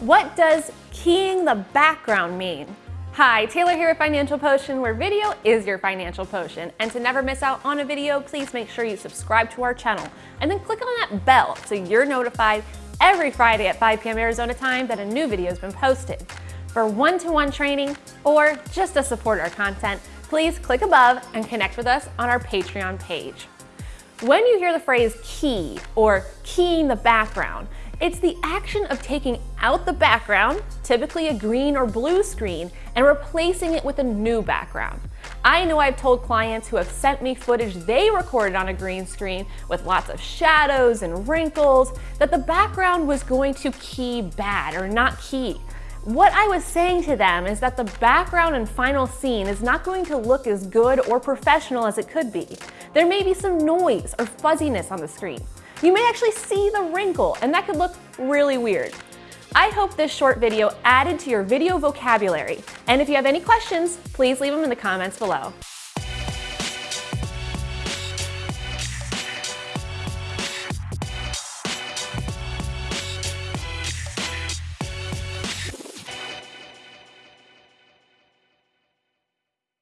What does keying the background mean? Hi, Taylor here at Financial Potion, where video is your financial potion. And to never miss out on a video, please make sure you subscribe to our channel and then click on that bell so you're notified every Friday at 5 p.m. Arizona time that a new video has been posted. For one-to-one -one training or just to support our content, please click above and connect with us on our Patreon page. When you hear the phrase key or keying the background, it's the action of taking out the background, typically a green or blue screen, and replacing it with a new background. I know I've told clients who have sent me footage they recorded on a green screen with lots of shadows and wrinkles that the background was going to key bad or not key. What I was saying to them is that the background and final scene is not going to look as good or professional as it could be. There may be some noise or fuzziness on the screen you may actually see the wrinkle and that could look really weird. I hope this short video added to your video vocabulary. And if you have any questions, please leave them in the comments below.